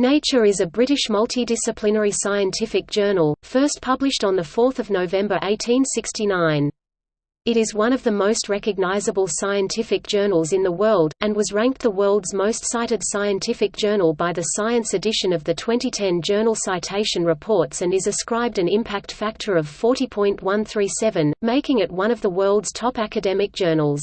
Nature is a British multidisciplinary scientific journal, first published on 4 November 1869. It is one of the most recognizable scientific journals in the world, and was ranked the world's most cited scientific journal by the Science edition of the 2010 Journal Citation Reports and is ascribed an impact factor of 40.137, making it one of the world's top academic journals.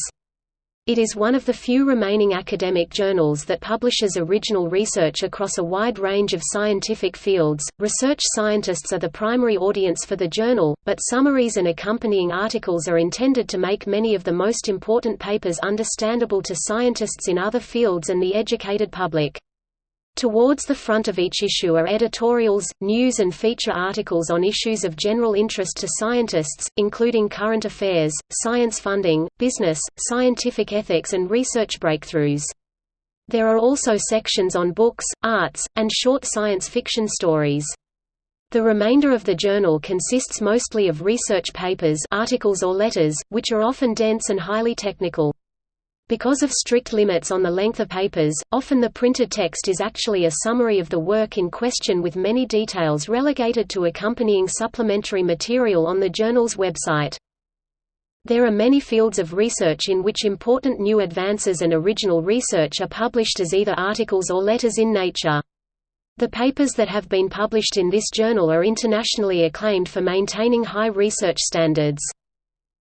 It is one of the few remaining academic journals that publishes original research across a wide range of scientific fields. Research scientists are the primary audience for the journal, but summaries and accompanying articles are intended to make many of the most important papers understandable to scientists in other fields and the educated public. Towards the front of each issue are editorials, news and feature articles on issues of general interest to scientists, including current affairs, science funding, business, scientific ethics and research breakthroughs. There are also sections on books, arts, and short science fiction stories. The remainder of the journal consists mostly of research papers articles or letters, which are often dense and highly technical. Because of strict limits on the length of papers, often the printed text is actually a summary of the work in question with many details relegated to accompanying supplementary material on the journal's website. There are many fields of research in which important new advances and original research are published as either articles or letters in Nature. The papers that have been published in this journal are internationally acclaimed for maintaining high research standards.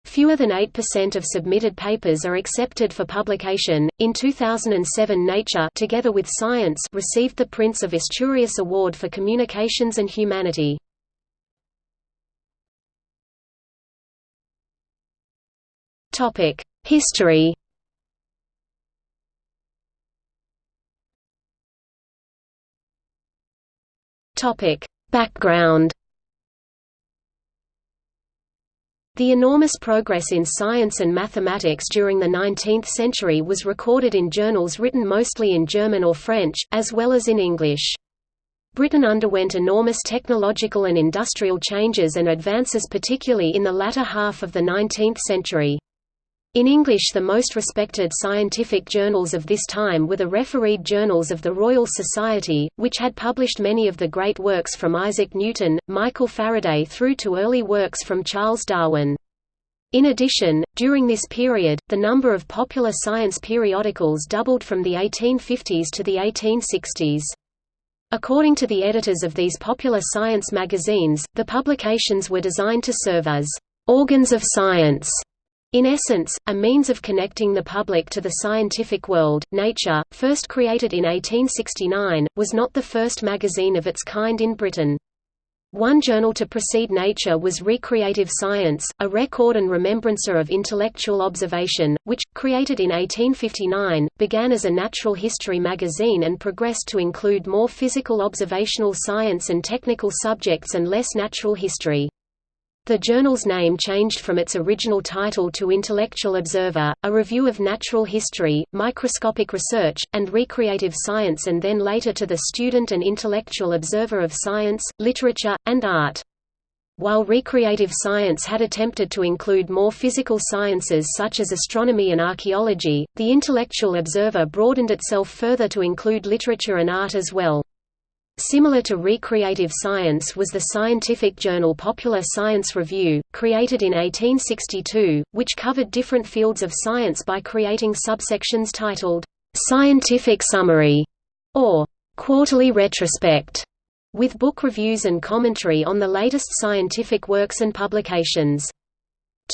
Fewer than 8% of submitted papers are accepted for publication. In 2007, Nature, together with Science, received the Prince of Asturias Award for Communications and Humanity. Topic: History. Topic: Background. The enormous progress in science and mathematics during the 19th century was recorded in journals written mostly in German or French, as well as in English. Britain underwent enormous technological and industrial changes and advances particularly in the latter half of the 19th century. In English the most respected scientific journals of this time were the refereed journals of the Royal Society, which had published many of the great works from Isaac Newton, Michael Faraday through to early works from Charles Darwin. In addition, during this period, the number of popular science periodicals doubled from the 1850s to the 1860s. According to the editors of these popular science magazines, the publications were designed to serve as organs of science in essence, a means of connecting the public to the scientific world, Nature, first created in 1869, was not the first magazine of its kind in Britain. One journal to precede Nature was Recreative Science, a record and remembrancer of intellectual observation, which, created in 1859, began as a natural history magazine and progressed to include more physical observational science and technical subjects and less natural history. The journal's name changed from its original title to Intellectual Observer, a review of natural history, microscopic research, and recreative science and then later to the Student and Intellectual Observer of Science, Literature, and Art. While recreative science had attempted to include more physical sciences such as astronomy and archaeology, the Intellectual Observer broadened itself further to include literature and art as well. Similar to Recreative Science was the scientific journal Popular Science Review, created in 1862, which covered different fields of science by creating subsections titled, "'Scientific Summary' or "'Quarterly Retrospect' with book reviews and commentary on the latest scientific works and publications.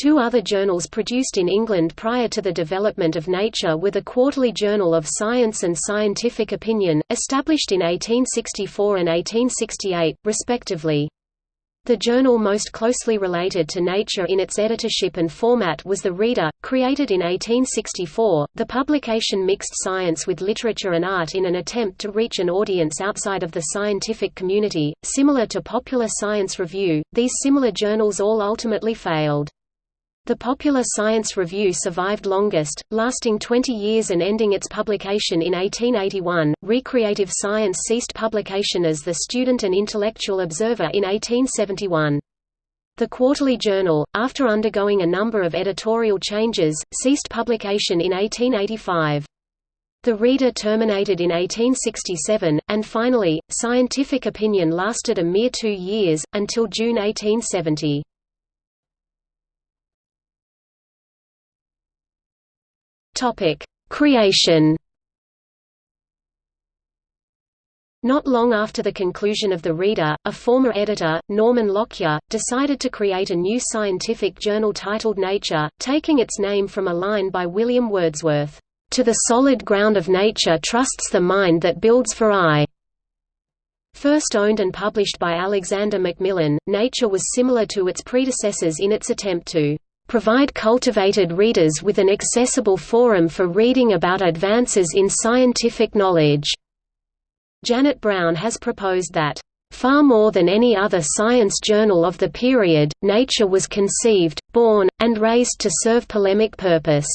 Two other journals produced in England prior to the development of Nature were the Quarterly Journal of Science and Scientific Opinion, established in 1864 and 1868, respectively. The journal most closely related to Nature in its editorship and format was The Reader, created in 1864. The publication mixed science with literature and art in an attempt to reach an audience outside of the scientific community. Similar to Popular Science Review, these similar journals all ultimately failed. The Popular Science Review survived longest, lasting 20 years and ending its publication in 1881. Recreative Science ceased publication as the Student and Intellectual Observer in 1871. The Quarterly Journal, after undergoing a number of editorial changes, ceased publication in 1885. The Reader terminated in 1867, and finally, scientific opinion lasted a mere two years, until June 1870. Creation Not long after the conclusion of The Reader, a former editor, Norman Lockyer, decided to create a new scientific journal titled Nature, taking its name from a line by William Wordsworth, "...to the solid ground of nature trusts the mind that builds for aye." First owned and published by Alexander Macmillan, Nature was similar to its predecessors in its attempt to provide cultivated readers with an accessible forum for reading about advances in scientific knowledge. Janet Browne has proposed that, "...far more than any other science journal of the period, Nature was conceived, born, and raised to serve polemic purpose."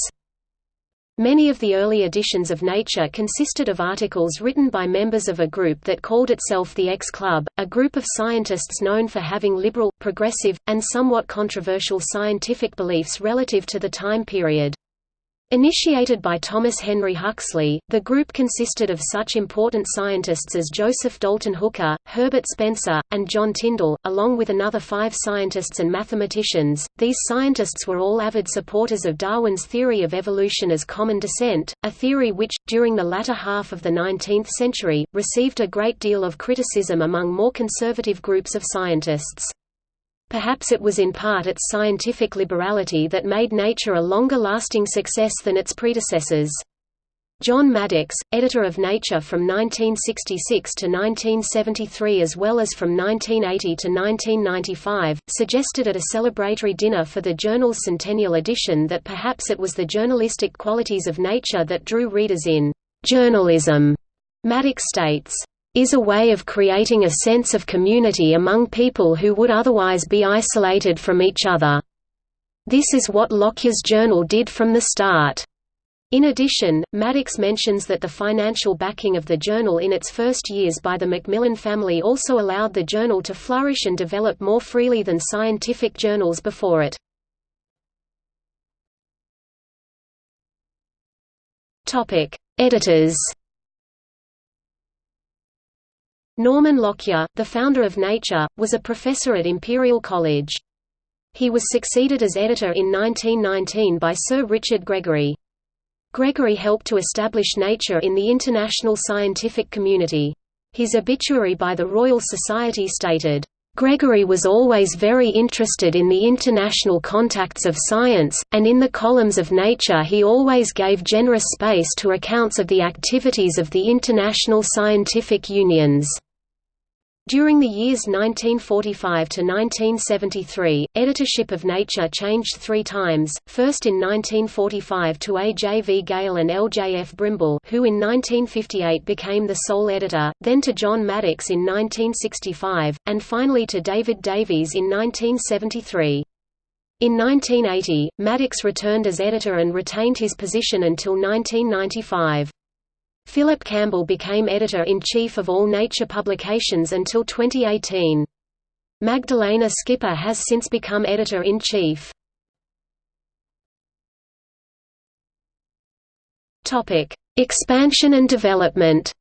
Many of the early editions of Nature consisted of articles written by members of a group that called itself the X Club, a group of scientists known for having liberal, progressive, and somewhat controversial scientific beliefs relative to the time period. Initiated by Thomas Henry Huxley, the group consisted of such important scientists as Joseph Dalton Hooker, Herbert Spencer, and John Tyndall, along with another five scientists and mathematicians. These scientists were all avid supporters of Darwin's theory of evolution as common descent, a theory which, during the latter half of the 19th century, received a great deal of criticism among more conservative groups of scientists. Perhaps it was in part its scientific liberality that made Nature a longer-lasting success than its predecessors. John Maddox, editor of Nature from 1966 to 1973 as well as from 1980 to 1995, suggested at a celebratory dinner for the journal's centennial edition that perhaps it was the journalistic qualities of Nature that drew readers in. Journalism, Maddox states, is a way of creating a sense of community among people who would otherwise be isolated from each other. This is what Lockyer's journal did from the start. In addition, Maddox mentions that the financial backing of the journal in its first years by the Macmillan family also allowed the journal to flourish and develop more freely than scientific journals before it. Editors Norman Lockyer, the founder of Nature, was a professor at Imperial College. He was succeeded as editor in 1919 by Sir Richard Gregory. Gregory helped to establish Nature in the international scientific community. His obituary by the Royal Society stated, Gregory was always very interested in the international contacts of science, and in the columns of Nature he always gave generous space to accounts of the activities of the international scientific unions. During the years 1945 to 1973, editorship of Nature changed three times, first in 1945 to A. J. V. Gale and L. J. F. Brimble who in 1958 became the sole editor, then to John Maddox in 1965, and finally to David Davies in 1973. In 1980, Maddox returned as editor and retained his position until 1995. Philip Campbell became editor-in-chief of all Nature publications until 2018. Magdalena Skipper has since become editor-in-chief. Expansion and development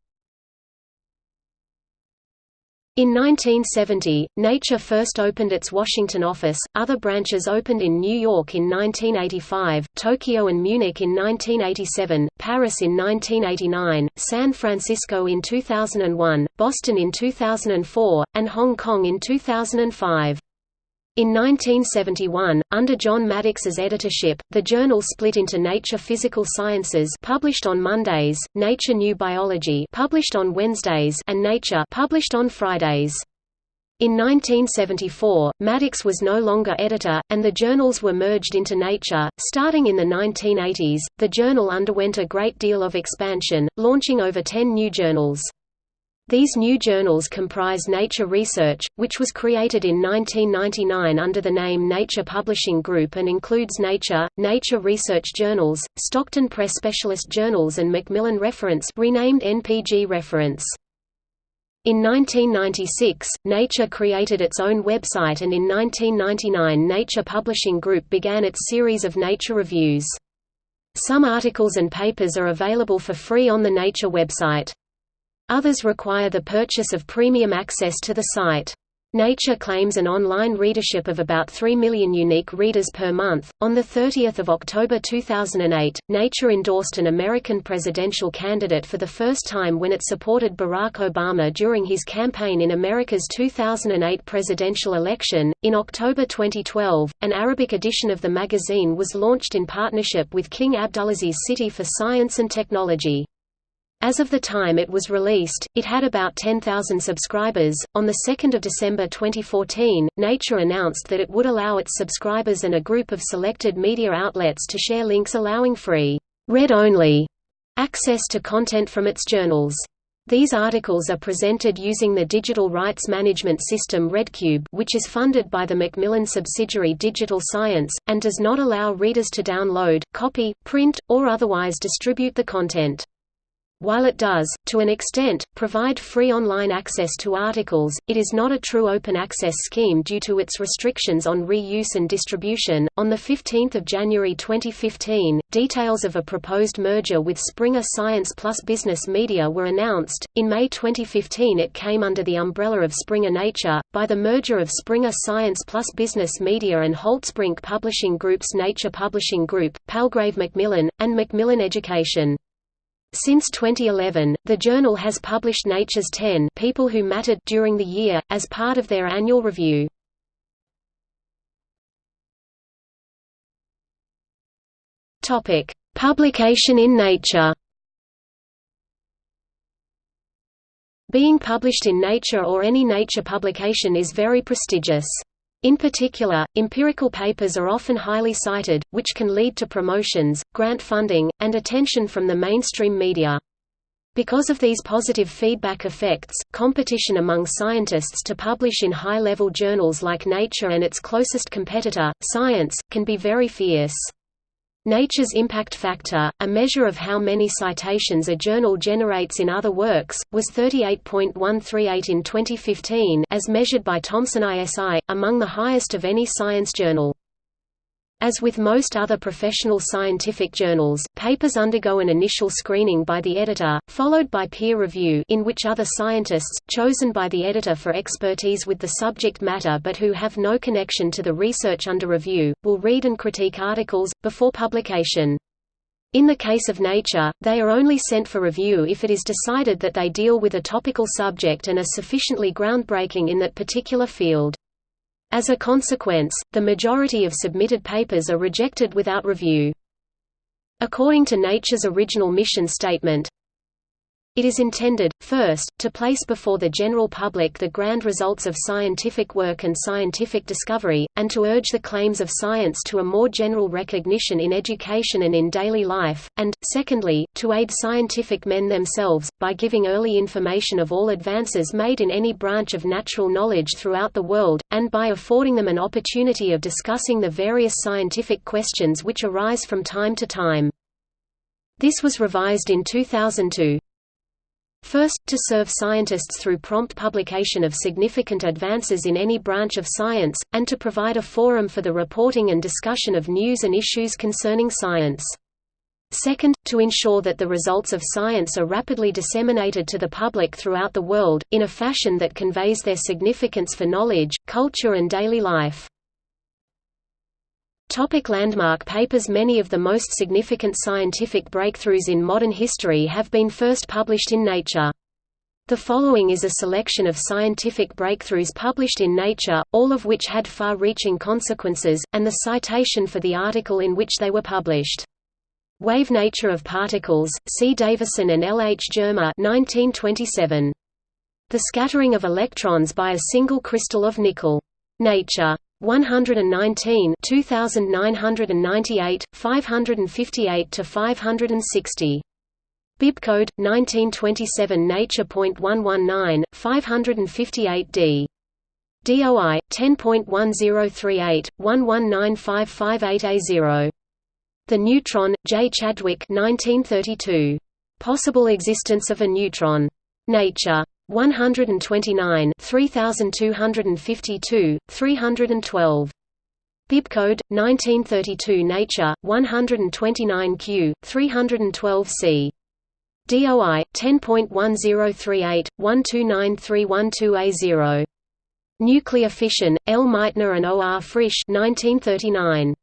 in 1970, Nature first opened its Washington office, other branches opened in New York in 1985, Tokyo and Munich in 1987, Paris in 1989, San Francisco in 2001, Boston in 2004, and Hong Kong in 2005. In 1971, under John Maddox's editorship, the journal split into Nature Physical Sciences published on Mondays, Nature New Biology published on Wednesdays and Nature published on Fridays. In 1974, Maddox was no longer editor, and the journals were merged into Nature. Starting in the 1980s, the journal underwent a great deal of expansion, launching over 10 new journals. These new journals comprise Nature Research, which was created in 1999 under the name Nature Publishing Group and includes Nature, Nature Research Journals, Stockton Press Specialist Journals and Macmillan Reference renamed NPG Reference. In 1996, Nature created its own website and in 1999 Nature Publishing Group began its series of Nature reviews. Some articles and papers are available for free on the Nature website. Others require the purchase of premium access to the site. Nature claims an online readership of about 3 million unique readers per month. On 30 October 2008, Nature endorsed an American presidential candidate for the first time when it supported Barack Obama during his campaign in America's 2008 presidential election. In October 2012, an Arabic edition of the magazine was launched in partnership with King Abdulaziz City for Science and Technology. As of the time it was released, it had about 10,000 subscribers. On 2 December 2014, Nature announced that it would allow its subscribers and a group of selected media outlets to share links allowing free, read-only access to content from its journals. These articles are presented using the digital rights management system ReadCube which is funded by the Macmillan subsidiary Digital Science, and does not allow readers to download, copy, print, or otherwise distribute the content. While it does, to an extent, provide free online access to articles, it is not a true open access scheme due to its restrictions on reuse and distribution. On the 15th of January 2015, details of a proposed merger with Springer Science Plus Business Media were announced. In May 2015, it came under the umbrella of Springer Nature by the merger of Springer Science Plus Business Media and Holtzbrinck Publishing Group's Nature Publishing Group, Palgrave Macmillan, and Macmillan Education. Since 2011, the journal has published Nature's 10 People Who Mattered during the year, as part of their annual review. Publication in Nature Being published in Nature or any Nature publication is very prestigious. In particular, empirical papers are often highly cited, which can lead to promotions, grant funding, and attention from the mainstream media. Because of these positive feedback effects, competition among scientists to publish in high-level journals like Nature and its closest competitor, Science, can be very fierce. Nature's impact factor, a measure of how many citations a journal generates in other works, was 38.138 in 2015 as measured by Thomson ISI, among the highest of any science journal. As with most other professional scientific journals, papers undergo an initial screening by the editor, followed by peer review in which other scientists, chosen by the editor for expertise with the subject matter but who have no connection to the research under review, will read and critique articles, before publication. In the case of Nature, they are only sent for review if it is decided that they deal with a topical subject and are sufficiently groundbreaking in that particular field. As a consequence, the majority of submitted papers are rejected without review. According to Nature's original mission statement, it is intended, first, to place before the general public the grand results of scientific work and scientific discovery, and to urge the claims of science to a more general recognition in education and in daily life, and, secondly, to aid scientific men themselves, by giving early information of all advances made in any branch of natural knowledge throughout the world, and by affording them an opportunity of discussing the various scientific questions which arise from time to time. This was revised in 2002. First, to serve scientists through prompt publication of significant advances in any branch of science, and to provide a forum for the reporting and discussion of news and issues concerning science. Second, to ensure that the results of science are rapidly disseminated to the public throughout the world, in a fashion that conveys their significance for knowledge, culture and daily life. Topic landmark papers Many of the most significant scientific breakthroughs in modern history have been first published in Nature. The following is a selection of scientific breakthroughs published in Nature, all of which had far-reaching consequences, and the citation for the article in which they were published. Wave nature of particles, C. Davisson and L. H. Germer 1927. The scattering of electrons by a single crystal of nickel. Nature. 119 2998 558 to 560 Bibcode 1927 Nature.119 558D DOI 10.1038 119558A0 The Neutron J Chadwick 1932 Possible existence of a neutron. Nature 129 3252 312 Bibcode 1932 Nature 129Q 312C DOI 10.1038 129312A0 Nuclear fission L Meitner and O R Frisch 1939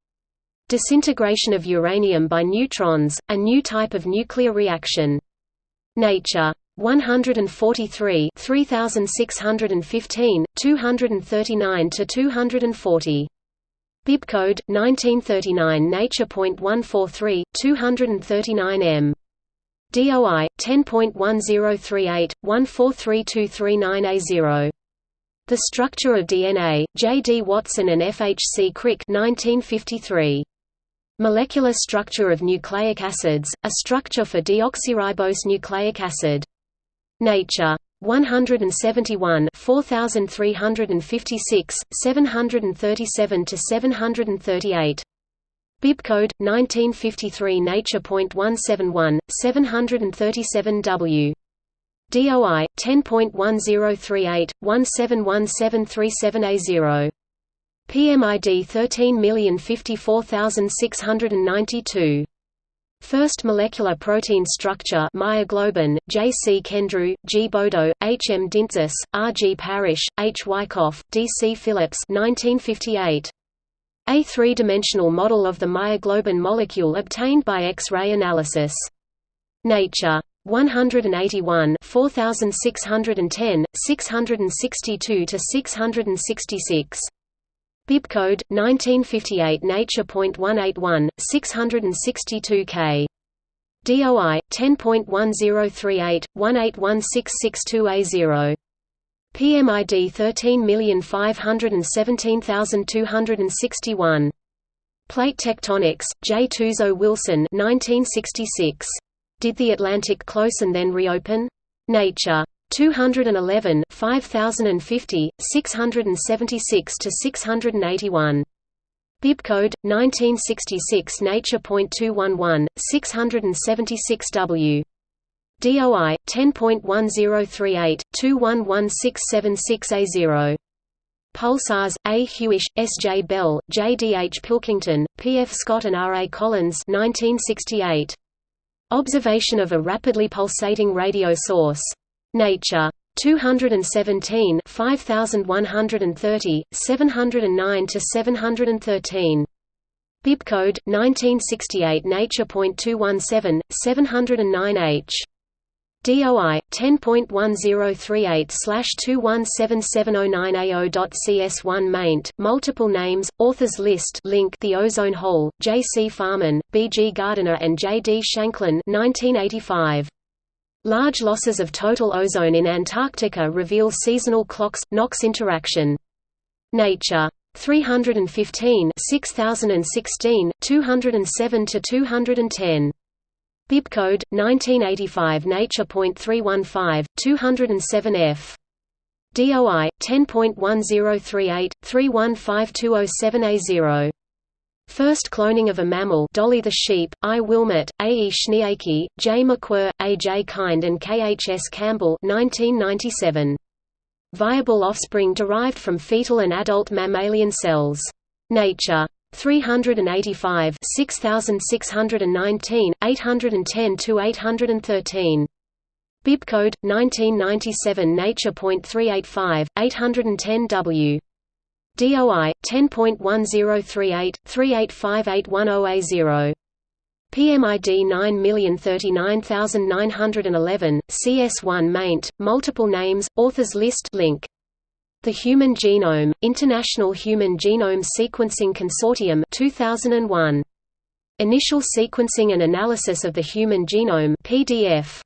Disintegration of uranium by neutrons a new type of nuclear reaction. Nature 143 3615 239 to 240 Bibcode 1939 Nature.143 239 m DOI 10.1038 143239A0 The Structure of DNA J. D. Watson and F. H. C. Crick 1953 Molecular structure of nucleic acids, a structure for deoxyribose nucleic acid. Nature. 171 4356 737 to 738 Bibcode 1953 Nature.171 737 W. DOI 10.1038 171737A0 PMID 13054692 First molecular protein structure myoglobin, J. C. Kendrew, G. Bodo, H. M. Dintzis, R. G. Parrish, H. Wyckoff, D. C. Phillips 1958. A three-dimensional model of the myoglobin molecule obtained by X-ray analysis. Nature. 181 4610, 662–666 Bibcode 1958 Nature.181 662 K. DOI 10.1038 181662A0. PMID 13517261. Plate tectonics, J. Tuzo Wilson 1966. Did the Atlantic close and then reopen? Nature. 211 5050, 676 to 681. Bibcode 1966 Nature.211 676 W. DOI 10.1038 211676A0. Pulsars A. Hewish, S. J. Bell, J. D. H. Pilkington, P. F. Scott and R. A. Collins 1968. Observation of a rapidly pulsating radio source Nature. 217 5130, 709 to 713. Bibcode 1968 Nature.217 709H. DOI 10.1038/217709A0.CS1 maint multiple names authors list link The Ozone Hole J C Farman B G Gardiner and J D Shanklin 1985 Large losses of total ozone in Antarctica reveal seasonal ClOx NOx interaction. Nature. 315 6016, 207–210. Bibcode, 1985 Nature.315, 207 f. DOI, 10.1038, 315207A0. First cloning of a mammal Dolly the sheep, I. Wilmut, A. E. Schnieke, J. McWhir, A. J. Kind and K. H. S. Campbell 1997. Viable offspring derived from fetal and adult mammalian cells. Nature. 385 6619, 810–813. Bibcode, 1997 Nature.385, 810 W. DOI 10.1038 385810A0. PMID 9039911, CS1 maint, multiple names, authors list link. The Human Genome, International Human Genome Sequencing Consortium 2001. Initial Sequencing and Analysis of the Human Genome PDF.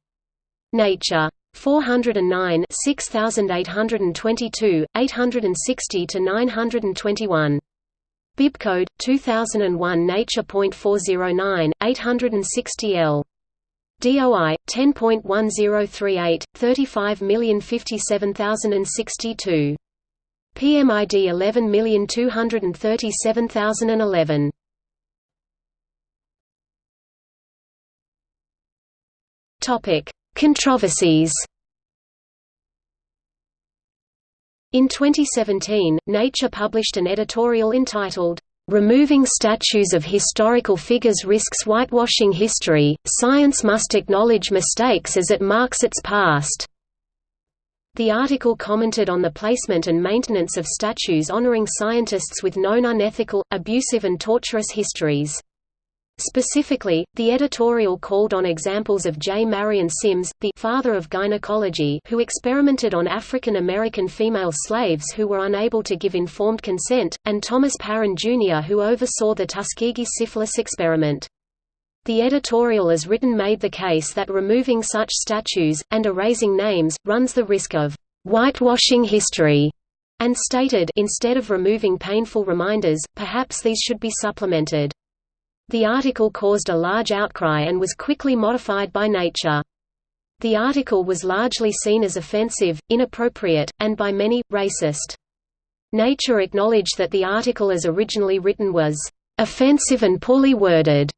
Nature 409 6822, 860 to 921. Bibcode 2001 Nature.409 860 L. DOI 10.1038 35057062. PMID 11237011. Topic Controversies In 2017, Nature published an editorial entitled, Removing statues of historical figures risks whitewashing history. Science must acknowledge mistakes as it marks its past. The article commented on the placement and maintenance of statues honoring scientists with known unethical, abusive and torturous histories. Specifically, the editorial called on examples of J. Marion Sims, the father of gynecology who experimented on African American female slaves who were unable to give informed consent, and Thomas Parran Jr. who oversaw the Tuskegee syphilis experiment. The editorial as written made the case that removing such statues, and erasing names, runs the risk of «whitewashing history», and stated instead of removing painful reminders, perhaps these should be supplemented. The article caused a large outcry and was quickly modified by Nature. The article was largely seen as offensive, inappropriate, and by many, racist. Nature acknowledged that the article as originally written was offensive and poorly worded,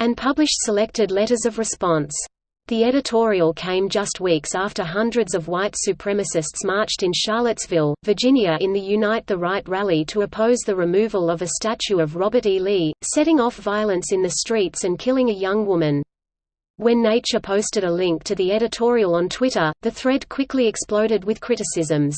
and published selected letters of response. The editorial came just weeks after hundreds of white supremacists marched in Charlottesville, Virginia in the Unite the Right rally to oppose the removal of a statue of Robert E. Lee, setting off violence in the streets and killing a young woman. When Nature posted a link to the editorial on Twitter, the thread quickly exploded with criticisms.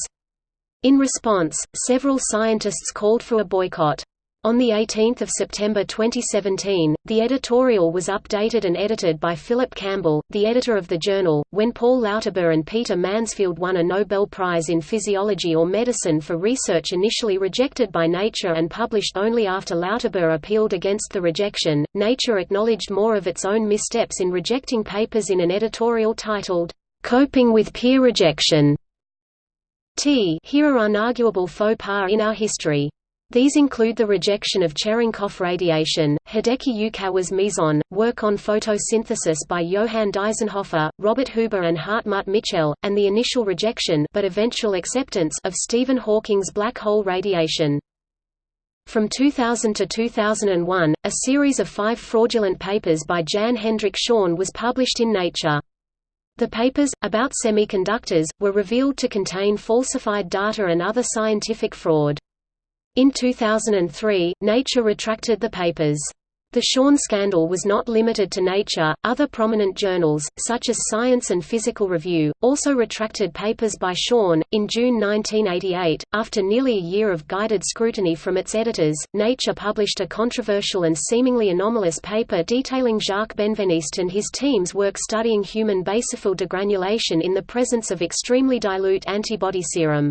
In response, several scientists called for a boycott. On 18 September 2017, the editorial was updated and edited by Philip Campbell, the editor of the journal. When Paul Lauterbur and Peter Mansfield won a Nobel Prize in Physiology or Medicine for research initially rejected by Nature and published only after Lauterbur appealed against the rejection, Nature acknowledged more of its own missteps in rejecting papers in an editorial titled, Coping with Peer Rejection. T here are unarguable faux pas in our history. These include the rejection of Cherenkov radiation, Hideki Yukawa's meson, work on photosynthesis by Johann Deisenhofer, Robert Huber and Hartmut Michel, and the initial rejection but eventual acceptance of Stephen Hawking's black hole radiation. From 2000 to 2001, a series of five fraudulent papers by Jan Hendrik Schön was published in Nature. The papers, about semiconductors, were revealed to contain falsified data and other scientific fraud. In 2003, Nature retracted the papers. The Schön scandal was not limited to Nature, other prominent journals, such as Science and Physical Review, also retracted papers by Schön. In June 1988, after nearly a year of guided scrutiny from its editors, Nature published a controversial and seemingly anomalous paper detailing Jacques Benveniste and his team's work studying human basophil degranulation in the presence of extremely dilute antibody serum.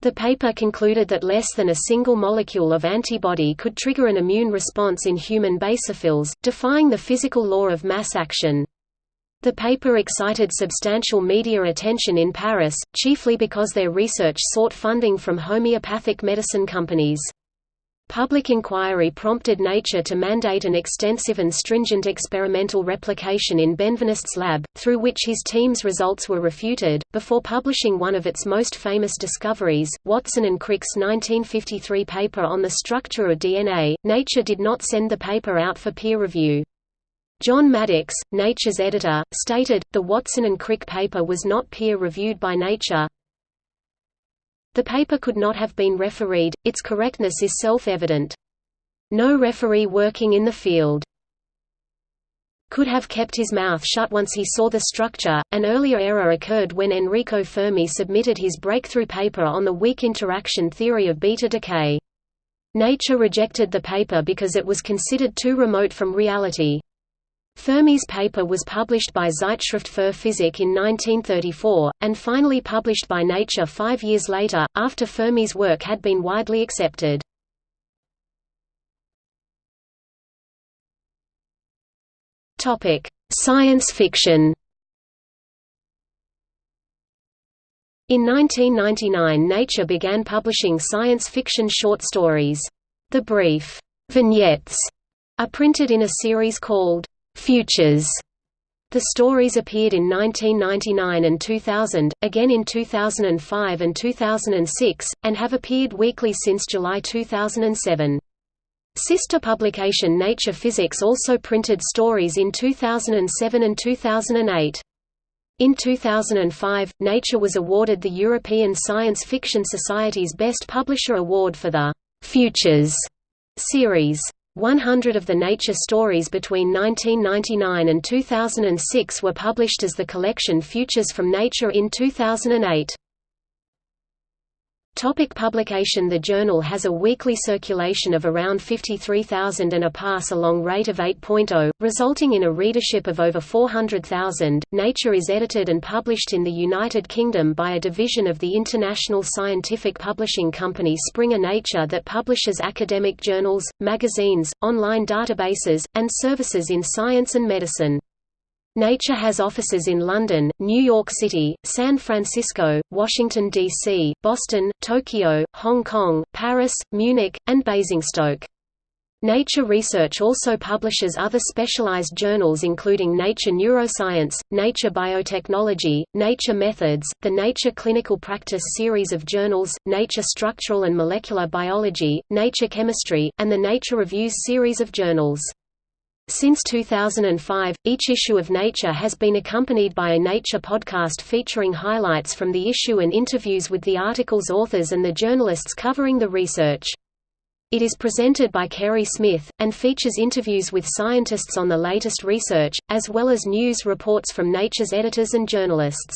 The paper concluded that less than a single molecule of antibody could trigger an immune response in human basophils, defying the physical law of mass action. The paper excited substantial media attention in Paris, chiefly because their research sought funding from homeopathic medicine companies. Public inquiry prompted Nature to mandate an extensive and stringent experimental replication in Benveniste's lab, through which his team's results were refuted. Before publishing one of its most famous discoveries, Watson and Crick's 1953 paper on the structure of DNA, Nature did not send the paper out for peer review. John Maddox, Nature's editor, stated, the Watson and Crick paper was not peer-reviewed by Nature, the paper could not have been refereed, its correctness is self-evident. No referee working in the field could have kept his mouth shut once he saw the structure. An earlier error occurred when Enrico Fermi submitted his breakthrough paper on the weak interaction theory of beta decay. Nature rejected the paper because it was considered too remote from reality. Fermi's paper was published by Zeitschrift für Physik in 1934, and finally published by Nature five years later, after Fermi's work had been widely accepted. Science fiction In 1999 Nature began publishing science fiction short stories. The brief vignettes are printed in a series called Futures. The stories appeared in 1999 and 2000, again in 2005 and 2006, and have appeared weekly since July 2007. Sister publication Nature Physics also printed stories in 2007 and 2008. In 2005, Nature was awarded the European Science Fiction Society's Best Publisher Award for the «Futures» Series 100 of the Nature stories between 1999 and 2006 were published as the collection Futures from Nature in 2008. Topic publication The journal has a weekly circulation of around 53,000 and a pass-along rate of 8.0, resulting in a readership of over 400,000. Nature is edited and published in the United Kingdom by a division of the international scientific publishing company Springer Nature that publishes academic journals, magazines, online databases, and services in science and medicine. Nature has offices in London, New York City, San Francisco, Washington, D.C., Boston, Tokyo, Hong Kong, Paris, Munich, and Basingstoke. Nature Research also publishes other specialized journals including Nature Neuroscience, Nature Biotechnology, Nature Methods, the Nature Clinical Practice series of journals, Nature Structural and Molecular Biology, Nature Chemistry, and the Nature Reviews series of journals. Since 2005, each issue of Nature has been accompanied by a Nature podcast featuring highlights from the issue and interviews with the article's authors and the journalists covering the research. It is presented by Kerry Smith, and features interviews with scientists on the latest research, as well as news reports from Nature's editors and journalists.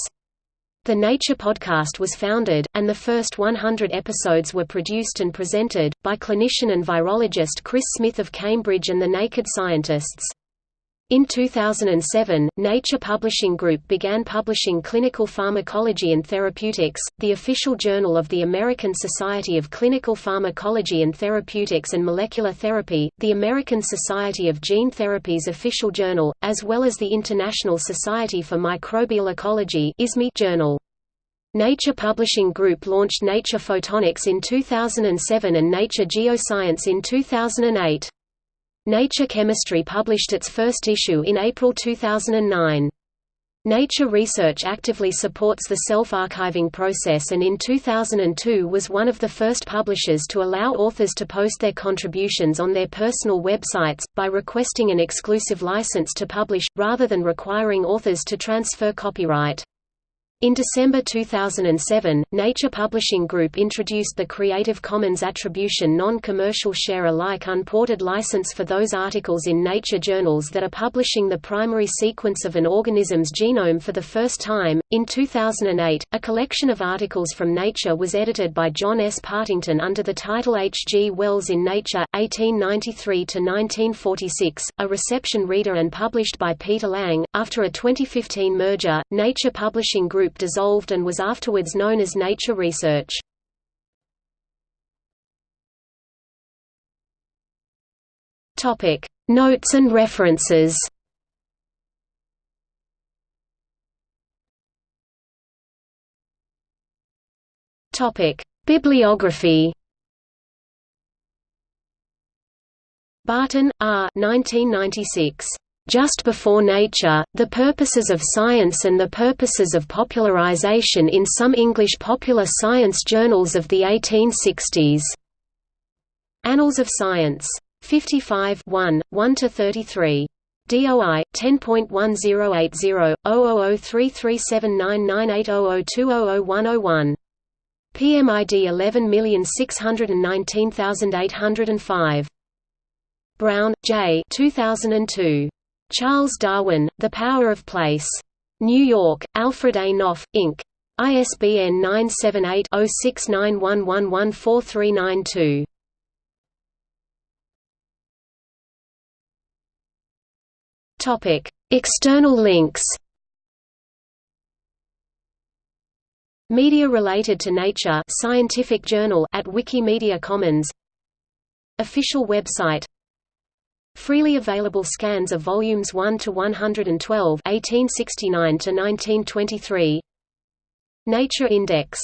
The Nature podcast was founded, and the first 100 episodes were produced and presented, by clinician and virologist Chris Smith of Cambridge and the Naked Scientists. In 2007, Nature Publishing Group began publishing Clinical Pharmacology and Therapeutics, the official journal of the American Society of Clinical Pharmacology and Therapeutics and Molecular Therapy, the American Society of Gene Therapy's official journal, as well as the International Society for Microbial Ecology journal. Nature Publishing Group launched Nature Photonics in 2007 and Nature Geoscience in 2008. Nature Chemistry published its first issue in April 2009. Nature Research actively supports the self-archiving process and in 2002 was one of the first publishers to allow authors to post their contributions on their personal websites, by requesting an exclusive license to publish, rather than requiring authors to transfer copyright. In December 2007, Nature Publishing Group introduced the Creative Commons Attribution Non-Commercial Share-alike unported license for those articles in Nature journals that are publishing the primary sequence of an organism's genome for the first time. In 2008, a collection of articles from Nature was edited by John S. Partington under the title H. G. Wells in Nature, 1893 to 1946, a reception reader and published by Peter Lang. After a 2015 merger, Nature Publishing Group group dissolved and was afterwards known as Nature Research. Topic: Notes and references. Topic: Bibliography. Barton, R. 1996. Just Before Nature, The Purposes of Science and the Purposes of Popularization in Some English Popular Science Journals of the 1860s. Annals of Science. 55 1, 1–33. DOI 10.1080 0033799800200101. PMID 11619805. Browne, J. 2002. Charles Darwin, The Power of Place. New York, Alfred A. Knopf, Inc. ISBN 978-0691114392. Topic: External links. Media related to Nature Scientific Journal at Wikimedia Commons. Official website Freely available scans of volumes 1 to 112, 1869 to 1923. Nature Index